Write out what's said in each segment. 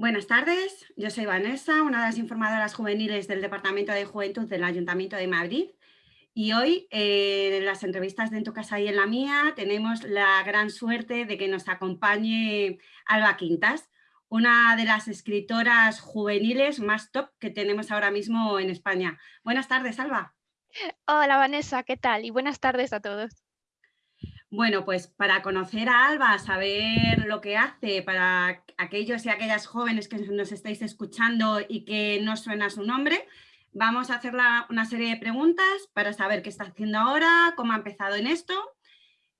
Buenas tardes, yo soy Vanessa, una de las informadoras juveniles del Departamento de Juventud del Ayuntamiento de Madrid y hoy eh, en las entrevistas de En tu casa y en la mía tenemos la gran suerte de que nos acompañe Alba Quintas, una de las escritoras juveniles más top que tenemos ahora mismo en España. Buenas tardes, Alba. Hola Vanessa, ¿qué tal? Y buenas tardes a todos. Bueno, pues para conocer a Alba, saber lo que hace, para aquellos y aquellas jóvenes que nos estáis escuchando y que no suena su nombre, vamos a hacer una serie de preguntas para saber qué está haciendo ahora, cómo ha empezado en esto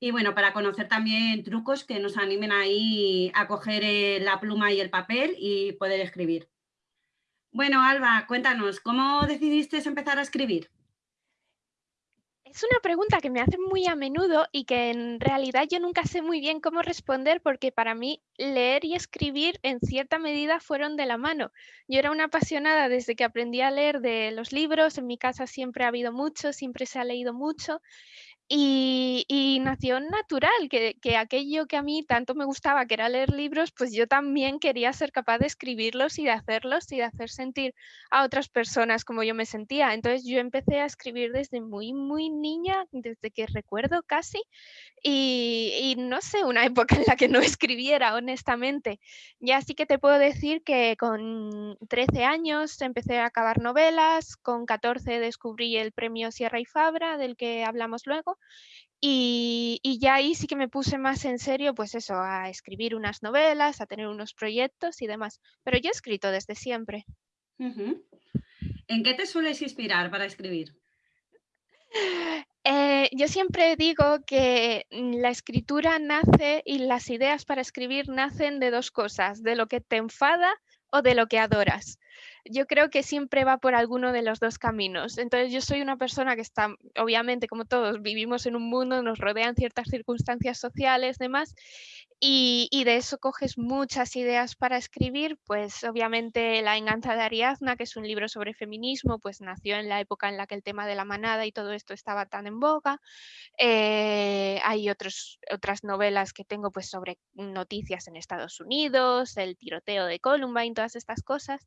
y bueno, para conocer también trucos que nos animen ahí a coger eh, la pluma y el papel y poder escribir. Bueno, Alba, cuéntanos, ¿cómo decidiste empezar a escribir? Es una pregunta que me hacen muy a menudo y que en realidad yo nunca sé muy bien cómo responder porque para mí leer y escribir en cierta medida fueron de la mano. Yo era una apasionada desde que aprendí a leer de los libros, en mi casa siempre ha habido mucho, siempre se ha leído mucho y, nació natural, que, aquello que a mí tanto me gustaba, que era leer libros, pues yo también quería ser capaz de escribirlos y de hacerlos y de hacer sentir a otras personas como yo me sentía. Entonces yo empecé a escribir desde muy, muy niña, desde que recuerdo casi, y, no sé, una época en la que no escribiera, honestamente. Ya sí que te puedo decir que con 13 años empecé a acabar novelas, con 14 descubrí el premio Sierra y Fabra, del que hablamos luego, y, ya ahí sí que me puse más en serio, pues eso, a escribir unas novelas, a tener unos proyectos y demás. Pero yo he escrito desde siempre. ¿En qué te sueles inspirar para escribir? Eh, yo siempre digo que la escritura nace y las ideas para escribir nacen de dos cosas, de lo que te enfada o de lo que adoras yo creo que siempre va por alguno de los dos caminos. Entonces yo soy una persona que está, obviamente como todos, vivimos en un mundo, nos rodean ciertas circunstancias sociales, demás, y, de eso coges muchas ideas para escribir, pues obviamente La enganza de Ariadna, que es un libro sobre feminismo, pues nació en la época en la que el tema de la manada y todo esto estaba tan en boga. Eh, hay otros, otras novelas que tengo pues sobre noticias en Estados Unidos, el tiroteo de Columbine, todas estas cosas.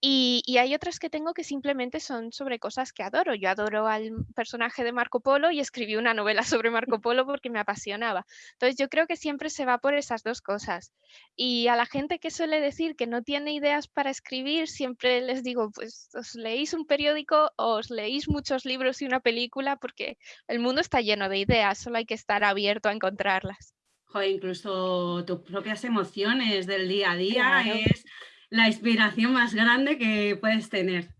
Y, y hay otras que tengo que simplemente son sobre cosas que adoro. Yo adoro al personaje de Marco Polo y escribí una novela sobre Marco Polo porque me apasionaba. Entonces yo creo que siempre se va por esas dos cosas. Y a la gente que suele decir que no tiene ideas para escribir, siempre les digo, pues os leéis un periódico o os leéis muchos libros y una película porque el mundo está lleno de ideas, solo hay que estar abierto a encontrarlas. Joder, incluso tus propias emociones del día a día es la inspiración más grande que puedes tener.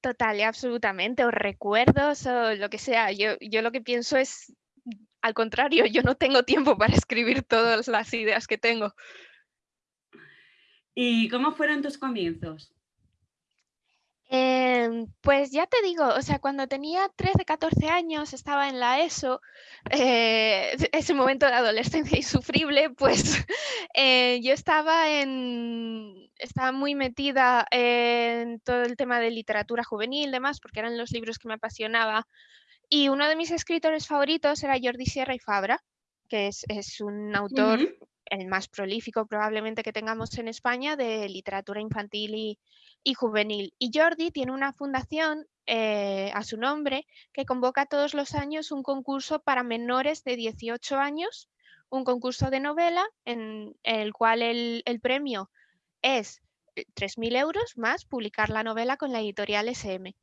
Total y absolutamente, o recuerdos o lo que sea. Yo, yo lo que pienso es al contrario, yo no tengo tiempo para escribir todas las ideas que tengo. ¿Y cómo fueron tus comienzos? Em, pues ya te digo, o sea, cuando tenía 13, 14 años, estaba en la ESO, eh, ese momento de adolescencia insufrible, pues eh, yo estaba, en, estaba muy metida en todo el tema de literatura juvenil, demás, porque eran los libros que me apasionaba y uno de mis escritores favoritos era Jordi Sierra y Fabra, que es, un autor, el más prolífico probablemente que tengamos en España, de literatura infantil y, juvenil. Y Jordi tiene una fundación eh, a su nombre que convoca todos los años un concurso para menores de 18 años, un concurso de novela en el cual el, el premio es 3.000 euros más publicar la novela con la editorial SM.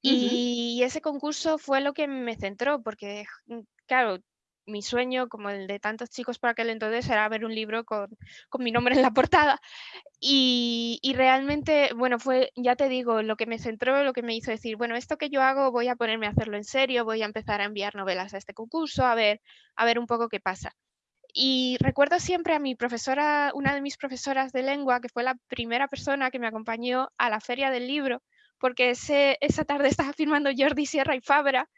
Y ese concurso fue lo que me centró, porque, mm, claro, mi sueño, como el de tantos chicos para aquel entonces, era ver un libro con, mi nombre en la portada. Y, realmente, bueno, fue, ya te digo, lo que me centró, lo que me hizo decir, bueno, esto que yo hago voy a ponerme a hacerlo en serio, voy a empezar a enviar novelas a este concurso, a ver, a ver un poco qué pasa. Y recuerdo siempre a mi profesora, una de mis profesoras de lengua, que fue la primera persona que me acompañó a la feria del libro, porque esa tarde estaba firmando Jordi Sierra y Fabra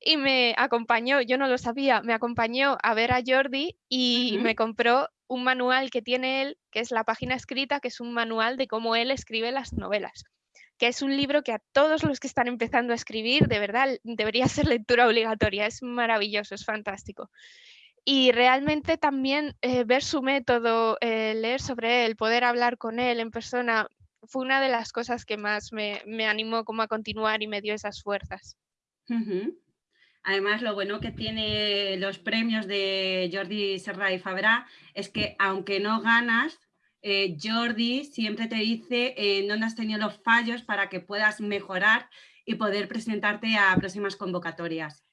y me acompañó, yo no lo sabía, me acompañó a ver a Jordi y me compró un manual que tiene él, que es la página escrita, que es un manual de cómo él escribe las novelas que es un libro que a todos los que están empezando a escribir, de verdad, debería ser lectura obligatoria. Es maravilloso, es fantástico. y realmente también eh, ver su método, eh, leer sobre él, poder hablar con él en persona, fue una de las cosas que más me, animó como a continuar y me dio esas fuerzas. Además, lo bueno que tiene los premios de Jordi Serra y Fabra es que aunque no ganas, eh, Jordi siempre te dice dónde has tenido los fallos para que puedas mejorar y poder presentarte a próximas convocatorias.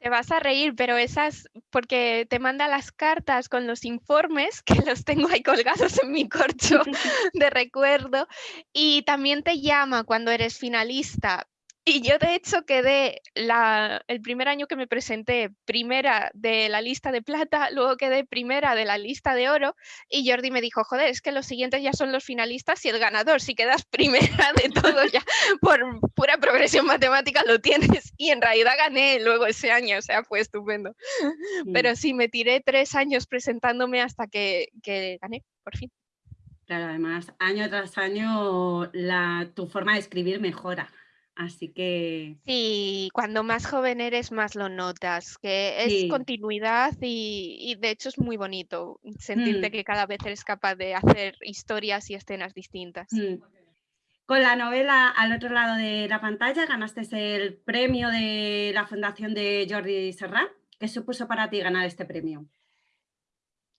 Te vas a reír, pero esas, porque te manda las cartas con los informes, que los tengo ahí colgados en mi corcho de recuerdo, y también te llama cuando eres finalista, y yo de hecho quedé la, el primer año que me presenté primera de la lista de plata, luego quedé primera de la lista de oro y Jordi me dijo, joder, es que los siguientes ya son los finalistas y el ganador, si quedas primera de todo ya por pura progresión matemática lo tienes y en realidad gané luego ese año, o sea, fue estupendo. Pero sí, me tiré tres años presentándome hasta que, que gané, por fin. Claro, además, año tras año la, tu forma de escribir mejora. Así que... Sí, cuando más joven eres, más lo notas, que es continuidad y, de hecho es muy bonito sentirte mm. que cada vez eres capaz de hacer historias y escenas distintas. Mm. Con la novela al otro lado de la pantalla ganaste el premio de la Fundación de Jordi Serra. ¿Qué supuso para ti ganar este premio?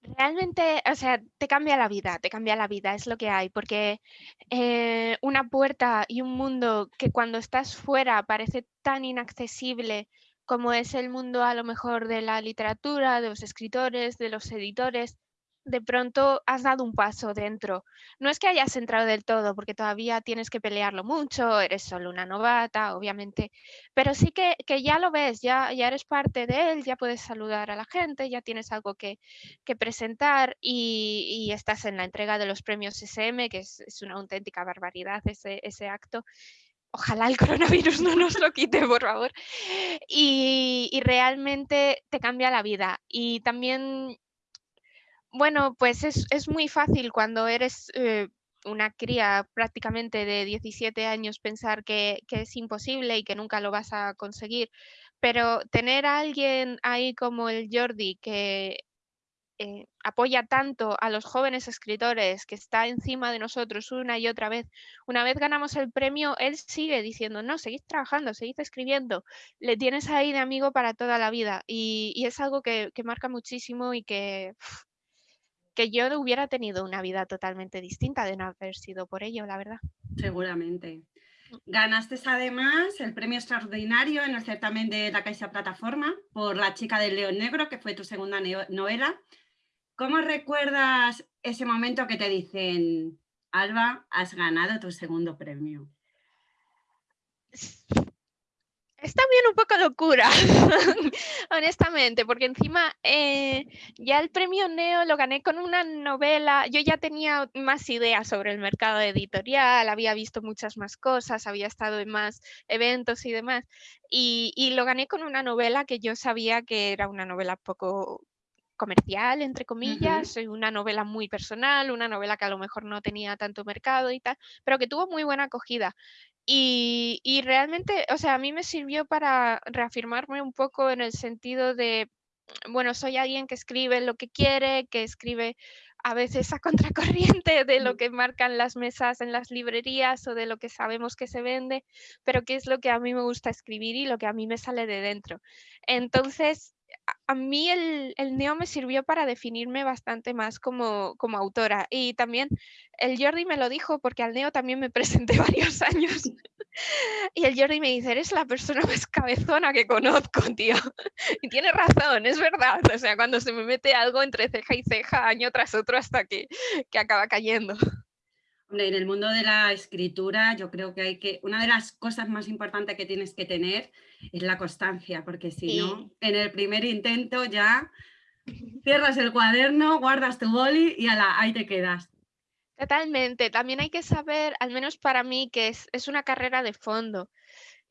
Realmente, o sea, te cambia la vida, te cambia la vida, es lo que hay, porque eh, una puerta y un mundo que cuando estás fuera parece tan inaccesible como es el mundo a lo mejor de la literatura, de los escritores, de los editores, de pronto has dado un paso dentro. No es que hayas entrado del todo, porque todavía tienes que pelearlo mucho, eres solo una novata, obviamente, pero sí que, ya lo ves, ya, ya eres parte de él, ya puedes saludar a la gente, ya tienes algo que, presentar y, estás en la entrega de los premios SM, que es, una auténtica barbaridad ese, ese acto ojalá el coronavirus no nos lo quite, por favor. Y, y, realmente te cambia la vida. Y también bueno, pues es, muy fácil cuando eres eh, una cría prácticamente de 17 años pensar que, es imposible y que nunca lo vas a conseguir, pero tener a alguien ahí como el Jordi que eh, apoya tanto a los jóvenes escritores, que está encima de nosotros una y otra vez. Una vez ganamos el premio, él sigue diciendo, no, seguid trabajando, seguid escribiendo, le tienes ahí de amigo para toda la vida y, es algo que, marca muchísimo y que que yo hubiera tenido una vida totalmente distinta de no haber sido por ello, la verdad. Seguramente. Mm. Ganaste además el premio extraordinario en el certamen de la Caixa Plataforma por La chica del león negro, que fue tu segunda novela. ¿Cómo recuerdas ese momento que te dicen, Alba, has ganado tu segundo premio? Es también un poco locura, honestamente, porque encima eh, ya el premio Neo lo gané con una novela, yo ya tenía más ideas sobre el mercado editorial, había visto muchas más cosas, había estado en más eventos y demás, y, y lo gané con una novela que yo sabía que era una novela poco comercial, entre comillas, una novela muy personal, una novela que a lo mejor no tenía tanto mercado y tal, pero que tuvo muy buena acogida. Y, realmente, o sea, a mí me sirvió para reafirmarme un poco en el sentido de, bueno, soy alguien que escribe lo que quiere, que escribe a veces a contracorriente de lo que marcan las mesas en las librerías o de lo que sabemos que se vende, pero que es lo que a mí me gusta escribir y lo que a mí me sale de dentro. Entonces, a mí el, neo me sirvió para definirme bastante más como, como, autora. Y también el Jordi me lo dijo porque al neo también me presenté varios años. Y el Jordi me dice, eres la persona más cabezona que conozco, tío. Y tiene razón, es verdad. O sea, cuando se me mete algo entre ceja y ceja, año tras otro, hasta que, que acaba cayendo en el mundo de la escritura yo creo que hay que, una de las cosas más importantes que tienes que tener es la constancia, porque si no, en el primer intento ya cierras el cuaderno, guardas tu boli y ahí te quedas. Totalmente, también hay que saber, al menos para mí, que es, es una carrera de fondo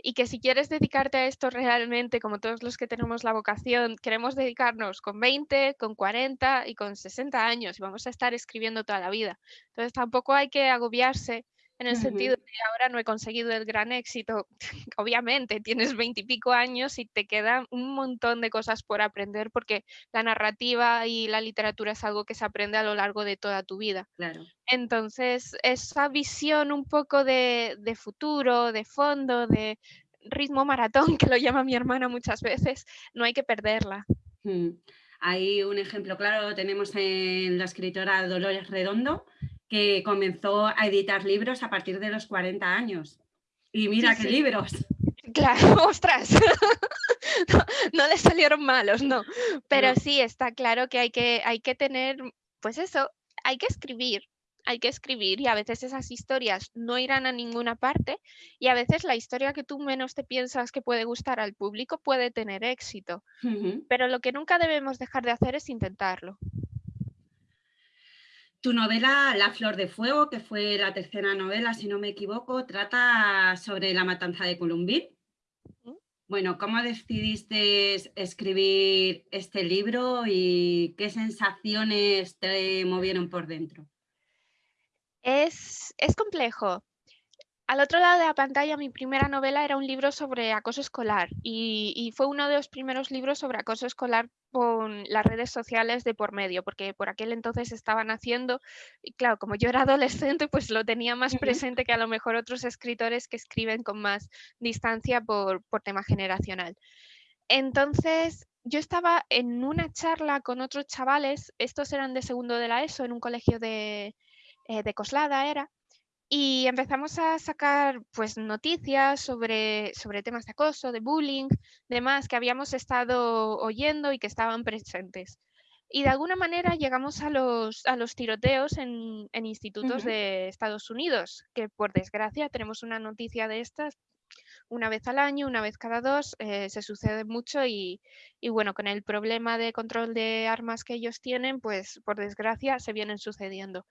y que si quieres dedicarte a esto realmente, como todos los que tenemos la vocación, queremos dedicarnos con 20, con 40 y con 60 años y vamos a estar escribiendo toda la vida. Entonces tampoco hay que agobiarse en el sentido de ahora no he conseguido el gran éxito. Obviamente, tienes veintipico años y te quedan un montón de cosas por aprender porque la narrativa y la literatura es algo que se aprende a lo largo de toda tu vida. Claro. Entonces, esa visión un poco de, futuro, de fondo, de ritmo maratón, que lo llama mi hermana muchas veces, no hay que perderla. Hay un ejemplo claro, tenemos en la escritora Dolores Redondo, que comenzó a editar libros a partir de los 40 años. Y mira qué libros. Claro, ostras. no, le salieron malos, no. Pero sí, está claro que hay que, hay que tener, pues eso, hay que escribir, hay que escribir y a veces esas historias no irán a ninguna parte y a veces la historia que tú menos te piensas que puede gustar al público puede tener éxito. Pero lo que nunca debemos dejar de hacer es intentarlo. Tu novela La Flor de Fuego, que fue la tercera novela, si no me equivoco, trata sobre la matanza de Columbín. Bueno, ¿cómo decidiste escribir este libro y qué sensaciones te movieron por dentro? Es, es complejo. Al otro lado de la pantalla, mi primera novela era un libro sobre acoso escolar y, fue uno de los primeros libros sobre acoso escolar con las redes sociales de por medio, porque por aquel entonces estaban haciendo, y claro, como yo era adolescente, pues lo tenía más presente que a lo mejor otros escritores que escriben con más distancia por, tema generacional. Entonces, yo estaba en una charla con otros chavales, estos eran de segundo de la ESO, en un colegio de, eh, de Coslada era, y empezamos a sacar pues noticias sobre, sobre temas de acoso, de bullying, demás que habíamos estado oyendo y que estaban presentes. Y de alguna manera llegamos a los, a los tiroteos en, en institutos de Estados Unidos, que por desgracia tenemos una noticia de estas una vez al año, una vez cada dos, eh, se sucede mucho y, y, bueno, con el problema de control de armas que ellos tienen, pues por desgracia se vienen sucediendo.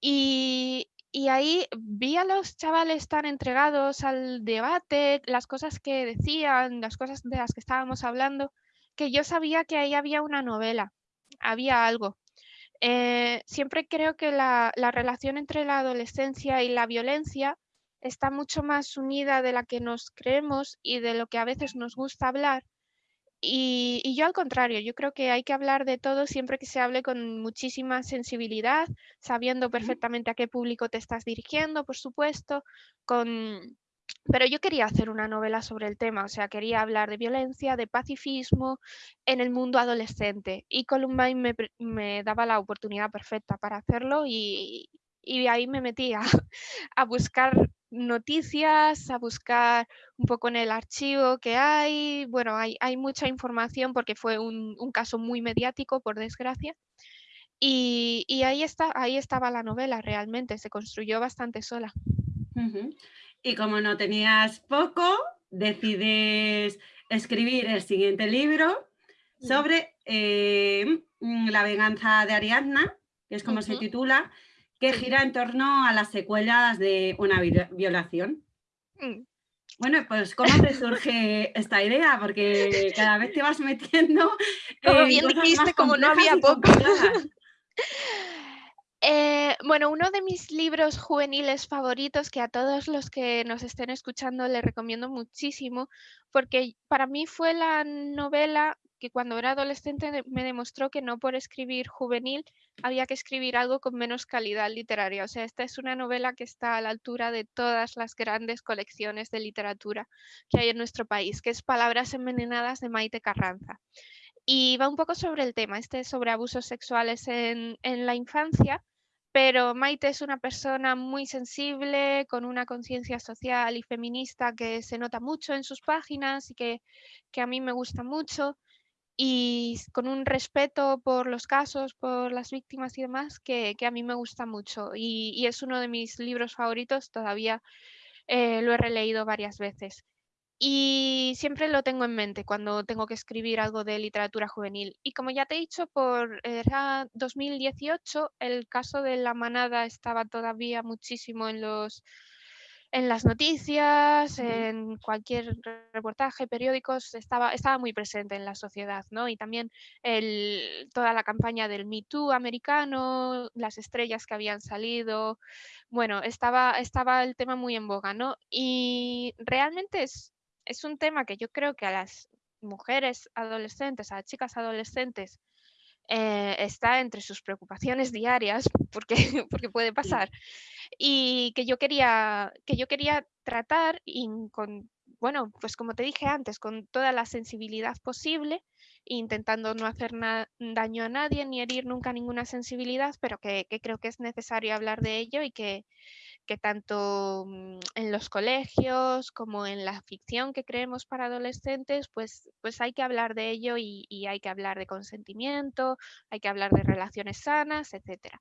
Y, y ahí vi a los chavales tan entregados al debate, las cosas que decían, las cosas de las que estábamos hablando, que yo sabía que ahí había una novela, había algo. Eh, siempre creo que la, la relación entre la adolescencia y la violencia está mucho más unida de la que nos creemos y de lo que a veces nos gusta hablar y, yo al contrario, yo creo que hay que hablar de todo siempre que se hable con muchísima sensibilidad, sabiendo perfectamente a qué público te estás dirigiendo, por supuesto, con... Pero yo quería hacer una novela sobre el tema, o sea, quería hablar de violencia, de pacifismo en el mundo adolescente. Y Columbine me, me daba la oportunidad perfecta para hacerlo y, y ahí me metí a, a buscar noticias, a buscar un poco en el archivo que hay. Bueno, hay, hay mucha información porque fue un, un, caso muy mediático, por desgracia. Y, y, ahí, está, ahí estaba la novela realmente, se construyó bastante sola. Y como no tenías poco, decides escribir el siguiente libro mm. sobre eh, la venganza de Ariadna, que es como se titula, que gira en torno a las secuelas de una violación. Mm. Bueno, pues ¿cómo te surge esta idea? Porque cada vez te vas metiendo... Como bien dijiste, como no había poco. Eh, bueno, uno de mis libros juveniles favoritos que a todos los que nos estén escuchando les recomiendo muchísimo, porque para mí fue la novela que cuando era adolescente me demostró que no por escribir juvenil había que escribir algo con menos calidad literaria. O sea, esta es una novela que está a la altura de todas las grandes colecciones de literatura que hay en nuestro país, que es Palabras envenenadas de Maite Carranza. Y va un poco sobre el tema, este sobre abusos sexuales en, en la infancia, pero Maite es una persona muy sensible, con una conciencia social y feminista que se nota mucho en sus páginas y que, que a mí me gusta mucho y con un respeto por los casos, por las víctimas y demás, que, a mí me gusta mucho. Y, es uno de mis libros favoritos, todavía eh, lo he releído varias veces. Y siempre lo tengo en mente cuando tengo que escribir algo de literatura juvenil. Y como ya te he dicho, por era 2018 el caso de la manada estaba todavía muchísimo en los en las noticias, en cualquier reportaje, periódicos, estaba, estaba muy presente en la sociedad, ¿no? Y también el, toda la campaña del Me Too americano, las estrellas que habían salido, bueno, estaba, estaba el tema muy en boga, ¿no? Y realmente es, es un tema que yo creo que a las mujeres adolescentes, a las chicas adolescentes, eh, está entre sus preocupaciones diarias, porque, porque puede pasar, y que yo quería, que yo quería tratar y con, bueno, pues como te dije antes, con toda la sensibilidad posible, intentando no hacer daño a nadie ni herir nunca ninguna sensibilidad, pero que, que creo que es necesario hablar de ello y que, que tanto mm, en los colegios como en la ficción que creemos para adolescentes, pues, pues hay que hablar de ello y, hay que hablar de consentimiento, hay que hablar de relaciones sanas, etc.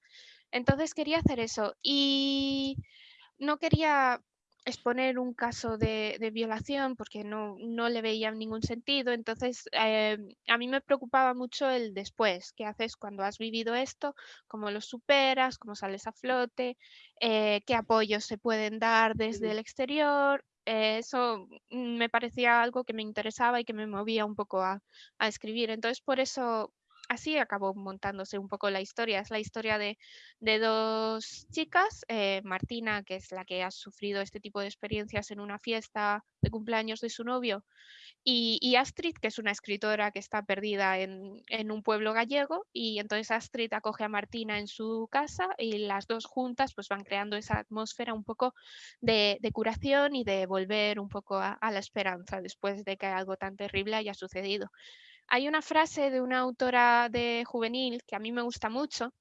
Entonces quería hacer eso y no quería exponer un caso de, violación porque no, no, le veía ningún sentido. Entonces, eh, a mí me preocupaba mucho el después, qué haces cuando has vivido esto, cómo lo superas, cómo sales a flote, eh, qué apoyos se pueden dar desde el exterior. Eh, eso me parecía algo que me interesaba y que me movía un poco a, a escribir. Entonces, por eso así acabó montándose un poco la historia. Es la historia de, dos chicas, eh, Martina, que es la que ha sufrido este tipo de experiencias en una fiesta de cumpleaños de su novio, y, Astrid, que es una escritora que está perdida en, un pueblo gallego, y entonces Astrid acoge a Martina en su casa y las dos juntas pues van creando esa atmósfera un poco de, curación y de volver un poco a la esperanza después de que algo tan terrible haya sucedido. Hay una frase de una autora de juvenil que a mí me gusta mucho,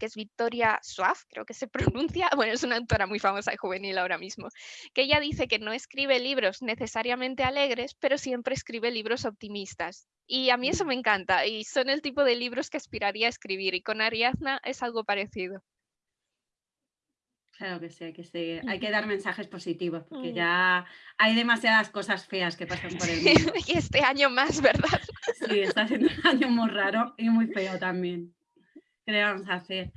que es Victoria Suaf, creo que se pronuncia, bueno, es una autora muy famosa de juvenil ahora mismo, que ella dice que no escribe libros necesariamente alegres, pero siempre escribe libros optimistas. Y a mí eso mm. me encanta y son el tipo de libros que aspiraría a escribir y con Ariadna es algo parecido. Claro que sí, hay que, hay que dar mensajes positivos, porque mm. ya hay demasiadas cosas feas que pasan por el mundo. y este año más, ¿verdad? Sí, está siendo un año muy raro y muy feo también. ¿Qué le vamos a hacer?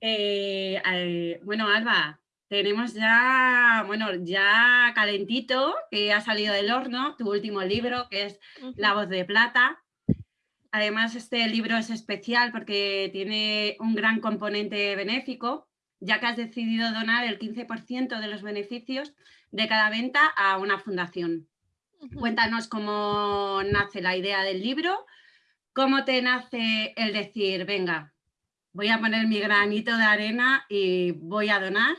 Eh, bueno, Alba, tenemos ya, bueno, ya calentito, que ha salido del horno, tu último libro, que es La voz de plata. Además, este libro es especial porque tiene un gran componente benéfico, ya que has decidido donar el 15% de los beneficios de cada venta a una fundación. Cuéntanos cómo nace la idea del libro, cómo te nace el decir, venga, voy a poner mi granito de arena y voy a donar.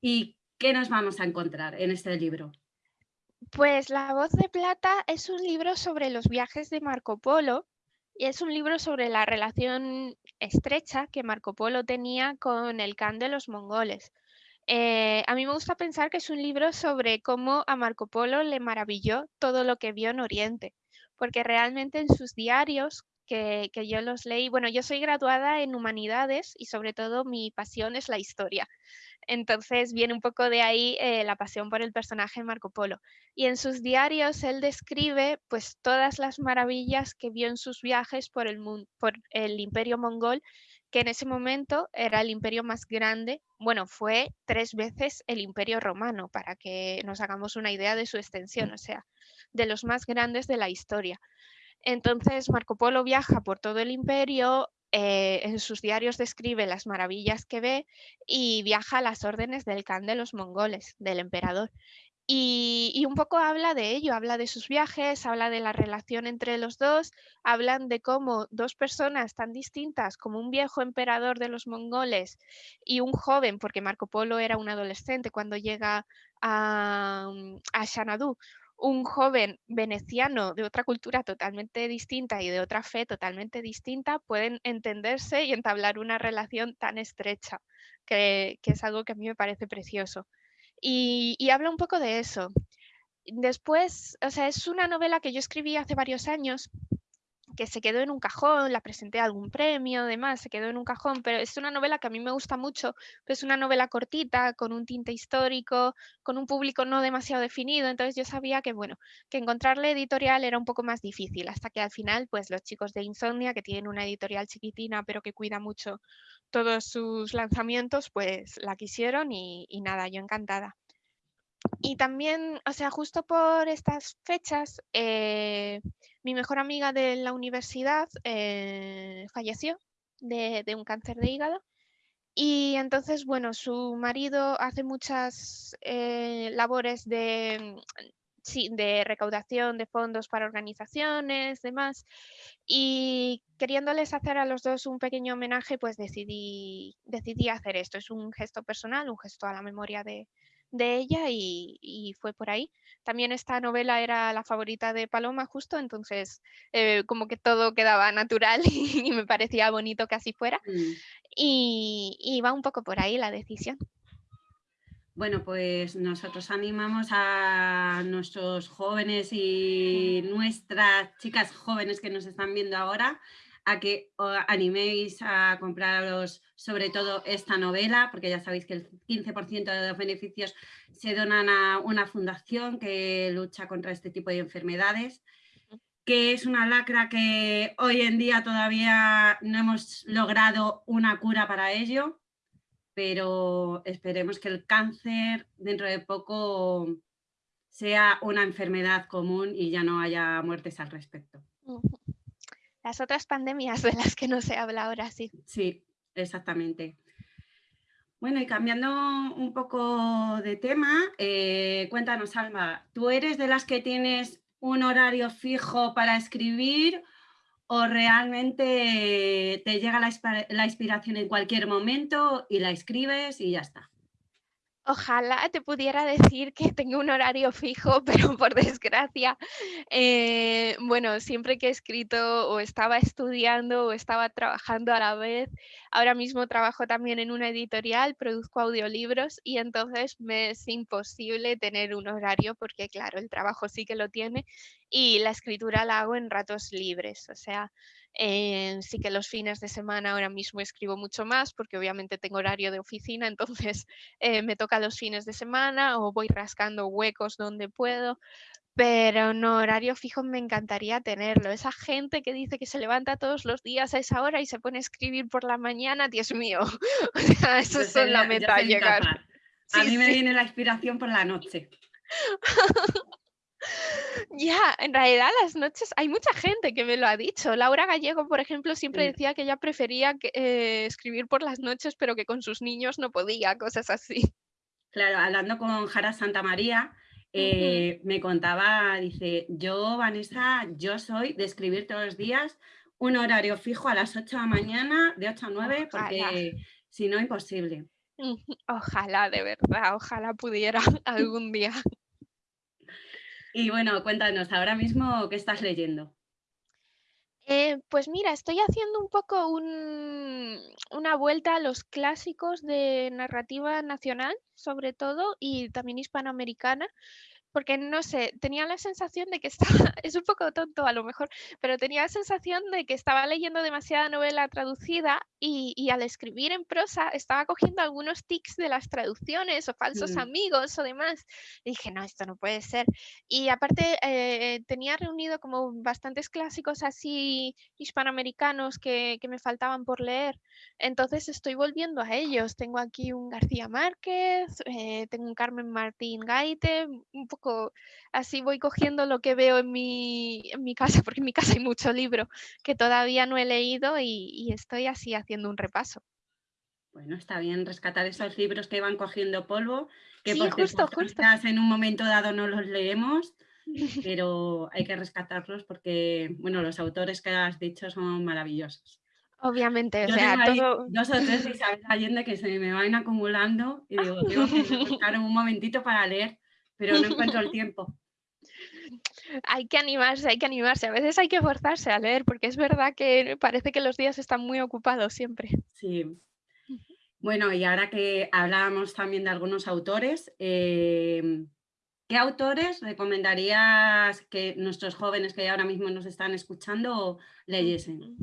¿Y qué nos vamos a encontrar en este libro? Pues La voz de plata es un libro sobre los viajes de Marco Polo y es un libro sobre la relación estrecha que Marco Polo tenía con el Khan de los mongoles. Eh, a mí me gusta pensar que es un libro sobre cómo a Marco Polo le maravilló todo lo que vio en Oriente, porque realmente en sus diarios, que, yo los leí, bueno, yo soy graduada en humanidades y sobre todo mi pasión es la historia. Entonces viene un poco de ahí eh, la pasión por el personaje Marco Polo. Y en sus diarios él describe pues todas las maravillas que vio en sus viajes por el, por el imperio mongol, que en ese momento era el imperio más grande, bueno, fue tres veces el imperio romano, para que nos hagamos una idea de su extensión, o sea, de los más grandes de la historia. Entonces Marco Polo viaja por todo el imperio, eh, en sus diarios describe las maravillas que ve y viaja a las órdenes del Khan de los mongoles, del emperador. Y, un poco habla de ello, habla de sus viajes, habla de la relación entre los dos, hablan de cómo dos personas tan distintas como un viejo emperador de los mongoles y un joven, porque Marco Polo era un adolescente cuando llega a, a Xanadu, un joven veneciano de otra cultura totalmente distinta y de otra fe totalmente distinta pueden entenderse y entablar una relación tan estrecha, que, es algo que a mí me parece precioso. Y, y habla un poco de eso. Después, o sea, es una novela que yo escribí hace varios años que se quedó en un cajón, la presenté a algún premio, demás, se quedó en un cajón, pero es una novela que a mí me gusta mucho, es una novela cortita, con un tinte histórico, con un público no demasiado definido, entonces yo sabía que, bueno, que encontrarle editorial era un poco más difícil, hasta que al final, pues los chicos de Insomnia, que tienen una editorial chiquitina, pero que cuida mucho todos sus lanzamientos, pues la quisieron y, y nada, yo encantada. Y también, o sea, justo por estas fechas, eh, mi mejor amiga de la universidad eh, falleció de, un cáncer de hígado. Y entonces, bueno, su marido hace muchas eh, labores de, de recaudación de fondos para organizaciones, demás. Y queriéndoles hacer a los dos un pequeño homenaje, pues decidí, decidí hacer esto. Es un gesto personal, un gesto a la memoria de, de ella y, fue por ahí. También esta novela era la favorita de Paloma justo, entonces eh, como que todo quedaba natural y, me parecía bonito que así fuera. Mm. Y, y va un poco por ahí la decisión. Bueno, pues nosotros animamos a nuestros jóvenes y nuestras chicas jóvenes que nos están viendo ahora a que animéis a compraros sobre todo esta novela, porque ya sabéis que el 15% de los beneficios se donan a una fundación que lucha contra este tipo de enfermedades, que es una lacra que hoy en día todavía no hemos logrado una cura para ello, pero esperemos que el cáncer dentro de poco sea una enfermedad común y ya no haya muertes al respecto las otras pandemias de las que no se habla ahora, sí. Sí, exactamente. Bueno, y cambiando un poco de tema, eh, cuéntanos, Alma, ¿tú eres de las que tienes un horario fijo para escribir o realmente te llega la inspiración en cualquier momento y la escribes y ya está? Ojalá te pudiera decir que tengo un horario fijo, pero por desgracia, eh, bueno, siempre que he escrito o estaba estudiando o estaba trabajando a la vez, ahora mismo trabajo también en una editorial, produzco audiolibros y entonces me es imposible tener un horario porque claro, el trabajo sí que lo tiene y la escritura la hago en ratos libres, o sea, eh, sí que los fines de semana ahora mismo escribo mucho más porque obviamente tengo horario de oficina, entonces eh, me toca los fines de semana o voy rascando huecos donde puedo, pero no, horario fijo me encantaría tenerlo. Esa gente que dice que se levanta todos los días a esa hora y se pone a escribir por la mañana, Dios mío, o sea, eso es la meta llegar. A mí me viene la inspiración por la noche. Ya, en realidad las noches, hay mucha gente que me lo ha dicho. Laura Gallego, por ejemplo, siempre decía que ella prefería eh, escribir por las noches, pero que con sus niños no podía, cosas así. Claro, hablando con Jara Santa María, eh, me contaba, dice, yo, Vanessa, yo soy de escribir todos los días un horario fijo a las 8 de la mañana, de 8 a 9, porque si no, imposible. Ojalá, de verdad, ojalá pudiera algún día. Y bueno, cuéntanos, ahora mismo, ¿qué estás leyendo? Eh, pues mira, estoy haciendo un poco una vuelta a los clásicos de narrativa nacional, sobre todo, y también hispanoamericana porque no sé, tenía la sensación de que estaba, es un poco tonto a lo mejor, pero tenía la sensación de que estaba leyendo demasiada novela traducida y, al escribir en prosa estaba cogiendo algunos tics de las traducciones o falsos mm. amigos o demás. Y dije, no, esto no puede ser. Y aparte eh, tenía reunido como bastantes clásicos así hispanoamericanos que, que me faltaban por leer. Entonces estoy volviendo a ellos. Tengo aquí un García Márquez, eh, tengo un Carmen Martín Gaite, un poco así voy cogiendo lo que veo en mi, en mi casa, porque en mi casa hay mucho libro que todavía no he leído y, estoy así haciendo un repaso. Bueno, está bien rescatar esos libros que van cogiendo polvo, que sí, justo, justo. en un momento dado no los leemos, pero hay que rescatarlos porque, bueno, los autores que has dicho son maravillosos. Obviamente, o sea, todo... dos o tres Isabel Allende que se me van acumulando y digo, tengo que buscar un momentito para leer pero no encuentro el tiempo. Hay que animarse, hay que animarse. A veces hay que forzarse a leer, porque es verdad que parece que los días están muy ocupados siempre. Sí. Bueno, y ahora que hablábamos también de algunos autores, em, ¿qué autores recomendarías que nuestros jóvenes que ahora mismo nos están escuchando leyesen?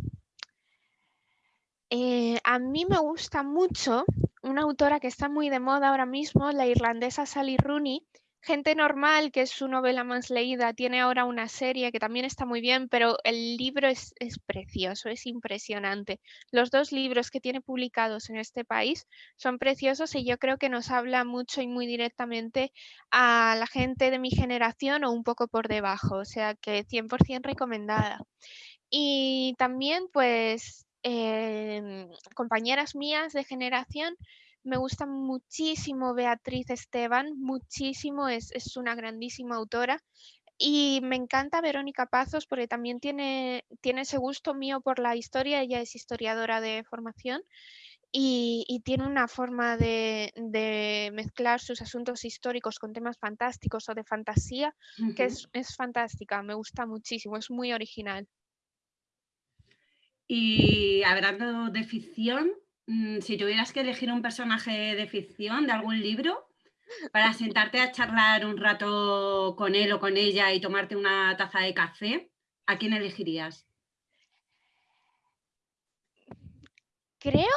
Eh, a mí me gusta mucho una autora que está muy de moda ahora mismo, la irlandesa Sally Rooney, Gente Normal, que es su novela más leída, tiene ahora una serie que también está muy bien, pero el libro es, precioso, es impresionante. Los dos libros que tiene publicados en este país son preciosos y yo creo que nos habla mucho y muy directamente a la gente de mi generación o un poco por debajo, o sea que 100% recomendada. Y también pues em, compañeras mías de generación me gusta muchísimo Beatriz Esteban, muchísimo, es, una grandísima autora. Y me encanta Verónica Pazos porque también tiene, tiene ese gusto mío por la historia, ella es historiadora de formación y, tiene una forma de, mezclar sus asuntos históricos con temas fantásticos o de fantasía que es, es, fantástica, me gusta muchísimo, es muy original. Y hablando de ficción, si tuvieras que elegir un personaje de ficción de algún libro para sentarte a charlar un rato con él o con ella y tomarte una taza de café, ¿a quién elegirías? Creo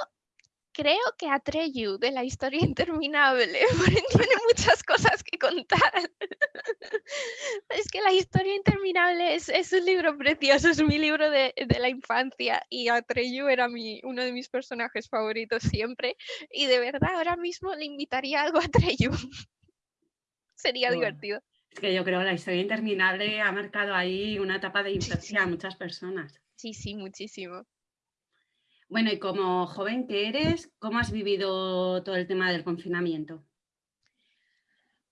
creo que Atreyu de la historia interminable, tiene muchas cosas que contar. es que la historia interminable es, un libro precioso, es mi libro de, la infancia y Atreyu era mi, uno de mis personajes favoritos siempre y de verdad ahora mismo le invitaría algo a Atreyu. Sería divertido. Es que yo creo que la historia interminable ha marcado ahí una etapa de infancia a muchas personas. Sí, sí, muchísimo. Bueno, y como joven que eres, ¿cómo has vivido todo el tema del confinamiento?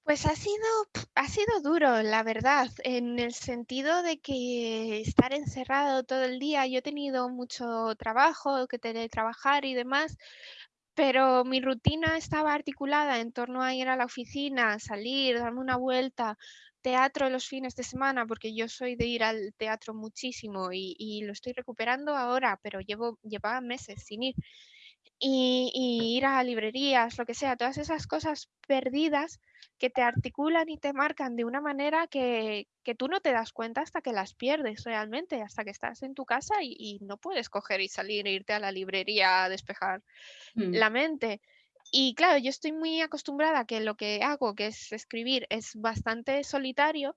Pues ha sido, ha sido duro, la verdad, en el sentido de que estar encerrado todo el día, yo he tenido mucho trabajo, que trabajar y demás, pero mi rutina estaba articulada en torno a ir a la oficina, salir, darme una vuelta, teatro los fines de semana, porque yo soy de ir al teatro muchísimo y, lo estoy recuperando ahora, pero llevo, llevaba meses sin ir. Y, ir a librerías, lo que sea, todas esas cosas perdidas que te articulan y te marcan de una manera que, tú no te das cuenta hasta que las pierdes realmente, hasta que estás en tu casa y, no puedes coger y salir e irte a la librería a despejar mm. la mente. Y claro, yo estoy muy acostumbrada a que lo que hago, que es escribir, es bastante solitario.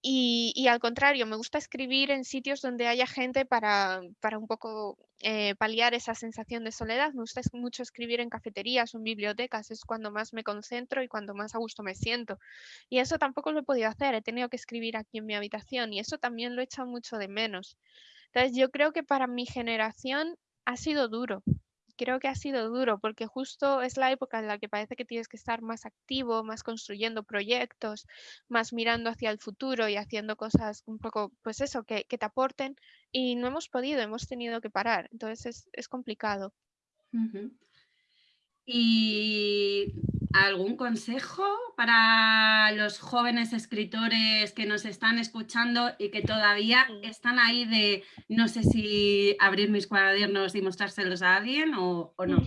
Y, al contrario, me gusta escribir en sitios donde haya gente para, un poco eh, paliar esa sensación de soledad. Me gusta mucho escribir en cafeterías o en bibliotecas, es cuando más me concentro y cuando más a gusto me siento. Y eso tampoco lo he podido hacer, he tenido que escribir aquí en mi habitación y eso también lo he echado mucho de menos. Entonces yo creo que para mi generación ha sido duro, creo que ha sido duro porque justo es la época en la que parece que tienes que estar más activo, más construyendo proyectos, más mirando hacia el futuro y haciendo cosas un poco, pues eso, que, te aporten y no hemos podido, hemos tenido que parar, entonces es, complicado. Y ¿Algún consejo para los jóvenes escritores que nos están escuchando y que todavía están ahí de no sé si abrir mis cuadernos y mostrárselos a alguien o, o no?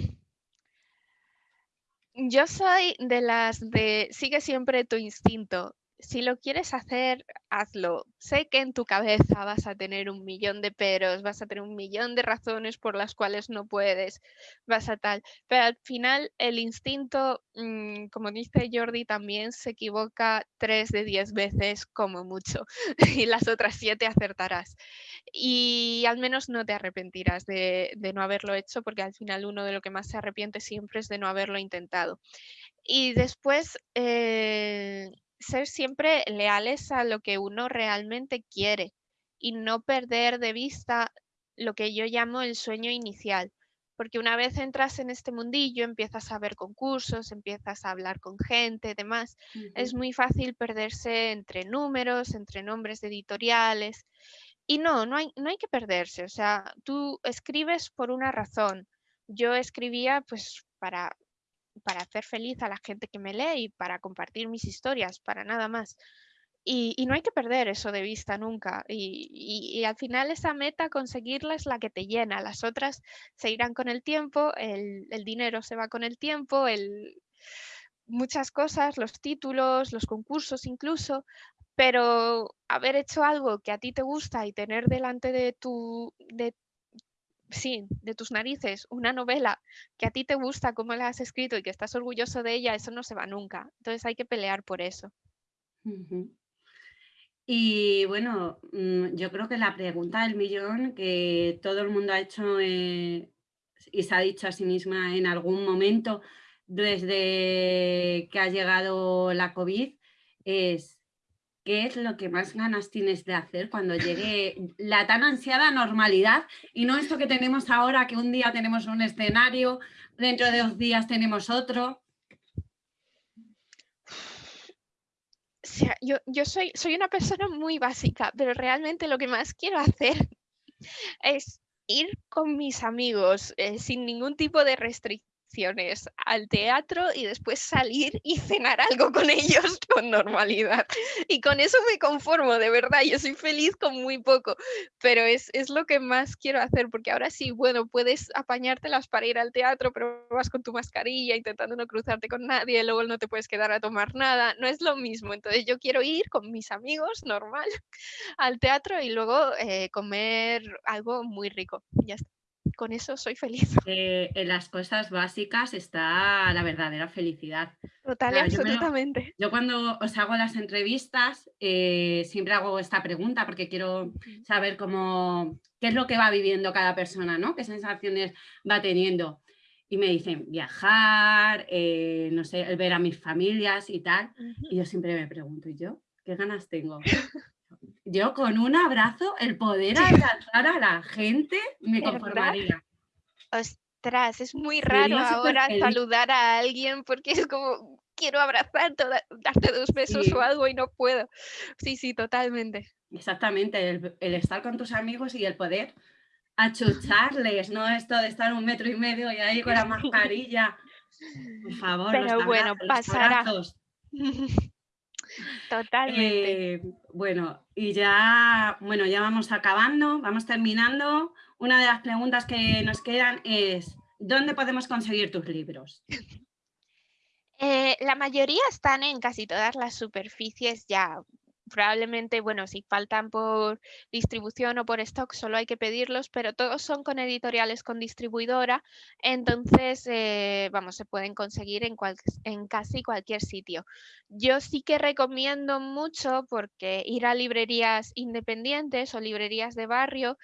Yo soy de las de sigue siempre tu instinto si lo quieres hacer, hazlo. Sé que en tu cabeza vas a tener un millón de peros, vas a tener un millón de razones por las cuales no puedes, vas a tal, pero al final el instinto, mm, como dice Jordi, también se equivoca tres de diez veces como mucho y las otras siete acertarás. Y al menos no te arrepentirás de, no haberlo hecho porque al final uno de lo que más se arrepiente siempre es de no haberlo intentado. Y después... Eh, ser siempre leales a lo que uno realmente quiere y no perder de vista lo que yo llamo el sueño inicial. Porque una vez entras en este mundillo, empiezas a ver concursos, empiezas a hablar con gente, demás. Es muy fácil perderse entre números, entre nombres de editoriales. Y no, no hay, no hay que perderse. O sea, tú escribes por una razón. Yo escribía pues para para hacer feliz a la gente que me lee y para compartir mis historias, para nada más. Y, no hay que perder eso de vista nunca. Y, al final esa meta, conseguirla es la que te llena. Las otras se irán con el tiempo, el, dinero se va con el tiempo, muchas cosas, los títulos, los concursos incluso, pero haber hecho algo que a ti te gusta y tener delante de tu, de sí, de tus narices, una novela que a ti te gusta, cómo la has escrito y que estás orgulloso de ella, eso no se va nunca. Entonces hay que pelear por eso. Y bueno, mm, yo creo que la pregunta del millón que todo el mundo ha hecho eh, y se ha dicho a sí misma en algún momento desde que ha llegado la COVID es ¿qué es lo que más ganas tienes de hacer cuando llegue la tan ansiada normalidad? Y no esto que tenemos ahora, que un día tenemos un escenario, dentro de dos días tenemos otro. yo, yo soy, soy una persona muy básica, pero realmente lo que más quiero hacer es ir con mis amigos eh, sin ningún tipo de restricción al teatro y después salir y cenar algo con ellos con normalidad. Y con eso me conformo, de verdad, yo soy feliz con muy poco, pero es, es lo que más quiero hacer, porque ahora sí, bueno, puedes apañártelas para ir al teatro, pero vas con tu mascarilla intentando no cruzarte con nadie, luego no te puedes quedar a tomar nada, no es lo mismo. Entonces yo quiero ir con mis amigos, normal, al teatro y luego eh, comer algo muy rico. Ya está con eso soy feliz. Eh, en las cosas básicas está la verdadera felicidad. Total absolutamente. Yo, cuando os hago las entrevistas eh, siempre hago esta pregunta porque quiero saber cómo, qué es lo que va viviendo cada persona, ¿no? qué sensaciones va teniendo. Y me dicen viajar, eh, no sé, el ver a mis familias y tal. Y yo siempre me pregunto, ¿y yo? ¿Qué ganas tengo? yo con un abrazo, el poder abrazar a la gente, me conformaría. Ostras, es muy raro ahora saludar a alguien porque es como, quiero abrazar, darte dos besos o algo y no puedo. Sí, sí, totalmente. Exactamente, el, estar con tus amigos y el poder achucharles, no esto de estar un metro y medio y ahí con la mascarilla. Por favor, Pero bueno, pasará. Totalmente. Eh, bueno, y ya, bueno, ya vamos acabando, vamos terminando. Una de las preguntas que nos quedan es, ¿dónde podemos conseguir tus libros? Eh, la mayoría están en casi todas las superficies ya probablemente, bueno, si faltan por distribución o por stock, solo hay que pedirlos, pero todos son con editoriales con distribuidora, entonces, eh, vamos, se pueden conseguir en, en casi cualquier sitio. Yo sí que recomiendo mucho porque ir a librerías independientes o librerías de barrio,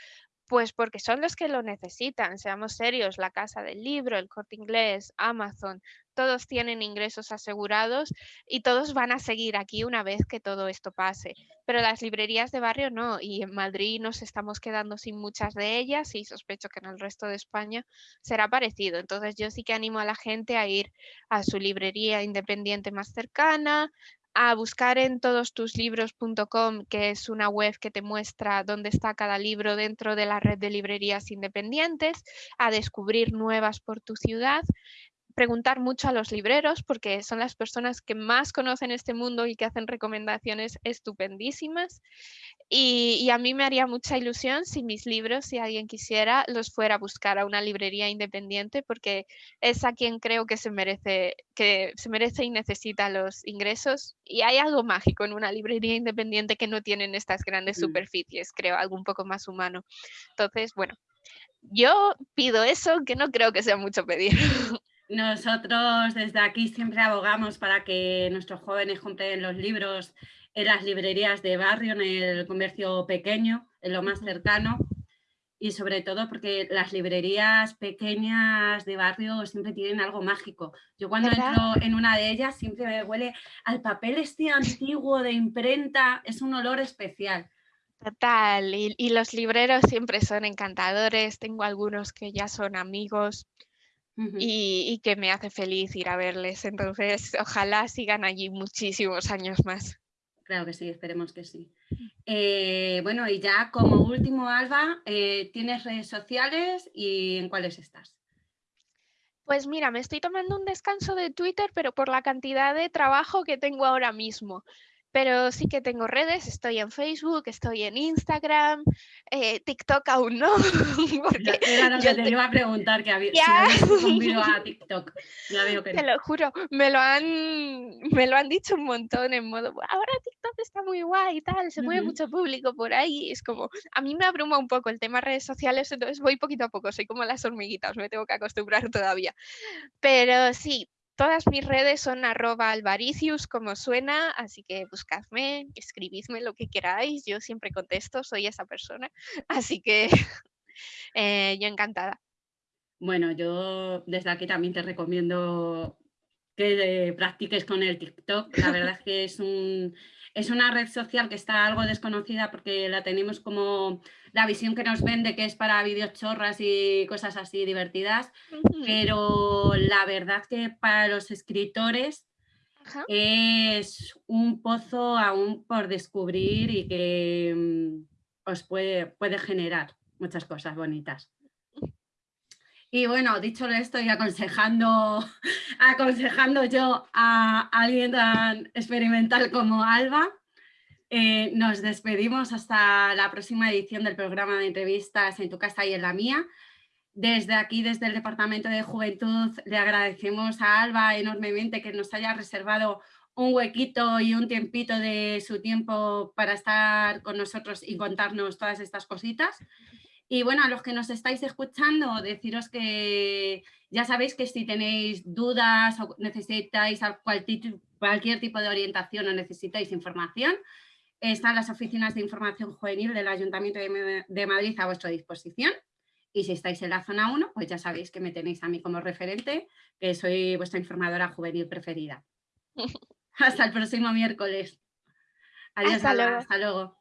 pues porque son los que lo necesitan, seamos serios, la Casa del Libro, el Corte Inglés, Amazon, todos tienen ingresos asegurados y todos van a seguir aquí una vez que todo esto pase. Pero las librerías de barrio no, y en Madrid nos estamos quedando sin muchas de ellas y sospecho que en el resto de España será parecido. Entonces yo sí que animo a la gente a ir a su librería independiente más cercana, a buscar en todostuslibros.com, que es una web que te muestra dónde está cada libro dentro de la red de librerías independientes, a descubrir nuevas por tu ciudad preguntar mucho a los libreros porque son las personas que más conocen este mundo y que hacen recomendaciones estupendísimas. Y, a mí me haría mucha ilusión si mis libros, si alguien quisiera, los fuera a buscar a una librería independiente porque es a quien creo que se merece, que se merece y necesita los ingresos. Y hay algo mágico en una librería independiente que no tienen estas grandes superficies, creo, algo un poco más humano. Entonces, bueno, yo pido eso, que no creo que sea mucho pedir. Nosotros desde aquí siempre abogamos para que nuestros jóvenes compren los libros en las librerías de barrio, en el comercio pequeño, en lo más cercano y sobre todo porque las librerías pequeñas de barrio siempre tienen algo mágico. Yo cuando entro en una de ellas siempre me huele al papel este antiguo de imprenta, es un olor especial. Total, y, y los libreros siempre son encantadores, tengo algunos que ya son amigos y, que me hace feliz ir a verles. Entonces, ojalá sigan allí muchísimos años más. Claro que sí, esperemos que sí. Eh, bueno, y ya como último, Alba, eh, ¿tienes redes sociales y en cuáles estás? Pues mira, me estoy tomando un descanso de Twitter, pero por la cantidad de trabajo que tengo ahora mismo pero sí que tengo redes, estoy en Facebook, estoy en Instagram, eh, TikTok aún no. Era lo que te iba a preguntar, que había, si a TikTok. Ya veo que Te lo juro, me lo, han, me lo han dicho un montón en modo, ahora TikTok está muy guay y tal, se mueve mucho público por ahí. Es como, a mí me abruma un poco el tema redes sociales, entonces voy poquito a poco, soy como las hormiguitas, me tengo que acostumbrar todavía. Pero sí, Todas mis redes son arroba alvaricius, como suena, así que buscadme, escribidme lo que queráis, yo siempre contesto, soy esa persona, así que eh, yo encantada. Bueno, yo desde aquí también te recomiendo que practiques con el TikTok, la verdad es que es un, es una red social que está algo desconocida porque la tenemos como la visión que nos vende que es para vídeos chorras y cosas así divertidas, pero la verdad que para los escritores es un pozo aún por descubrir y que mm, os puede, puede generar muchas cosas bonitas. Y bueno, dicho esto y aconsejando, aconsejando yo a alguien tan experimental como Alba, eh, nos despedimos hasta la próxima edición del programa de entrevistas en tu casa y en la mía. Desde aquí, desde el Departamento de Juventud, le agradecemos a Alba enormemente que nos haya reservado un huequito y un tiempito de su tiempo para estar con nosotros y contarnos todas estas cositas. Y bueno, a los que nos estáis escuchando, deciros que ya sabéis que si tenéis dudas o necesitáis cualquier tipo de orientación o necesitáis información, están las oficinas de información juvenil del Ayuntamiento de Madrid a vuestra disposición. Y si estáis en la zona 1, pues ya sabéis que me tenéis a mí como referente, que soy vuestra informadora juvenil preferida. Hasta el próximo miércoles. Adiós, hasta luego.